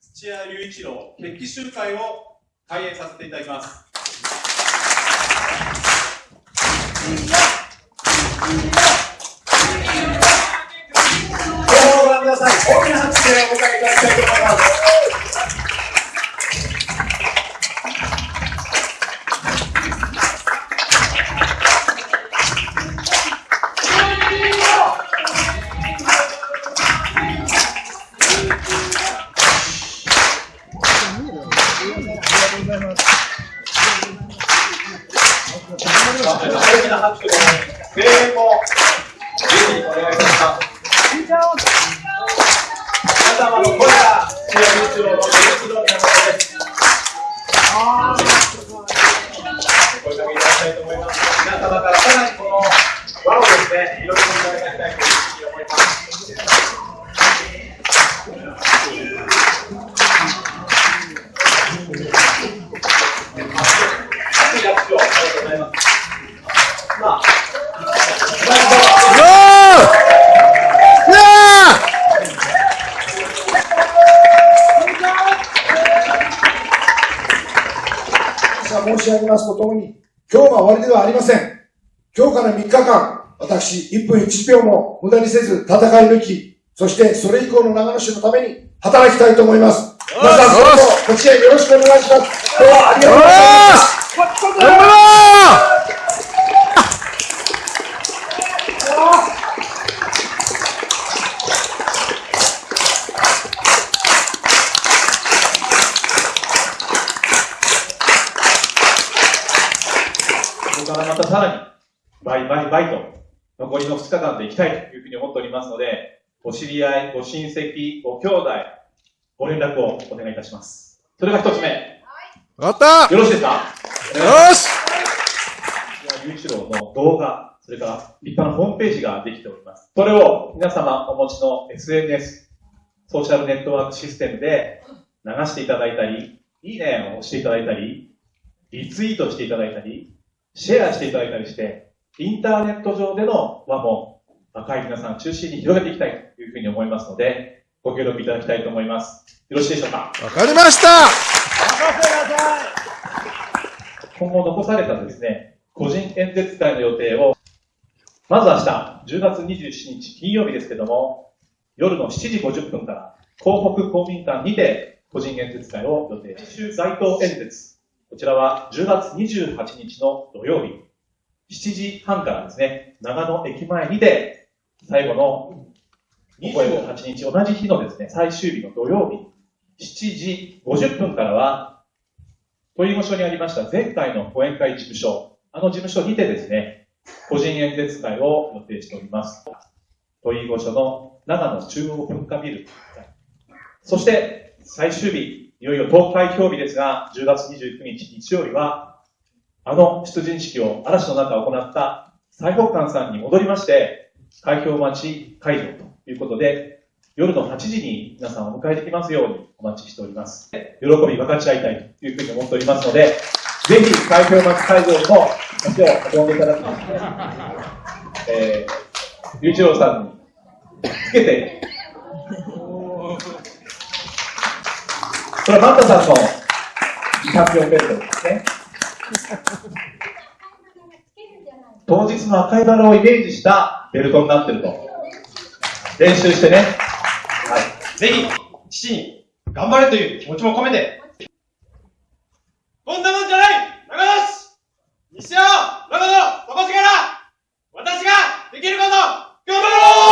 土屋隆一郎決起集会を開演させていただきます。ご覧ください。大きな拍手でお迎えいただきたいと思います。皆様の声が試合中の元気の源です。声かけいただきたいと思います。皆様からさらにこの輪をですね、広げていただきたいというふうに思います。申し上げますとともに、今日が終わりではありません。今日から3日間、私、1分1秒も無駄にせず戦い抜き、そしてそれ以降の長野市のために働きたいと思います。皆さん、どうぞ、こちらよろしくお願いします。今日はありがとうございます。からまたさらに、倍、倍、倍と、残りの2日間で行きたいというふうに思っておりますので、ご知り合い、ご親戚、ご兄弟、ご連絡をお願いいたします。それが1つ目。わかったよろしいですか？よしゆういちろうの動画、それから立派なホームページができております。それを皆様お持ちの SNS、ソーシャルネットワークシステムで流していただいたり、いいねを押していただいたり、リツイートしていただいたり、シェアしていただいたりして、インターネット上での輪も若い皆さん中心に広げていきたいというふうに思いますので、ご協力いただきたいと思います。よろしいでしょうか？わかりました。今後残されたですね、個人演説会の予定を、まず明日、10月27日金曜日ですけども、夜の7時50分から、港北公民館にて個人演説会を予定。週街頭演説こちらは10月28日の土曜日、7時半からですね、長野駅前にて、最後の28日、同じ日のですね、最終日の土曜日、7時50分からは、鳥居御所にありました前回の講演会事務所、あの事務所にてですね、個人演説会を予定しております。鳥居御所の長野中央文化ビル。そして、最終日、いよいよ投開票日ですが、10月29日日曜日は、あの出陣式を嵐の中行った最北館さんに戻りまして、開票待ち会場ということで、夜の8時に皆さんをお迎えできますようにお待ちしております。喜び分かち合いたいというふうに思っておりますので、ぜひ開票待ち会場にも足を運んでいただきまして、えー、龍一郎さんにつけてこれ、パンタさんのチャンピオンベルトですね。当日の赤いバラをイメージしたベルトになってると。練習してね。はい。ぜひ、父に頑張れという気持ちも込めて。こんなもんじゃない長野市西尾長野の底力私ができること頑張ろう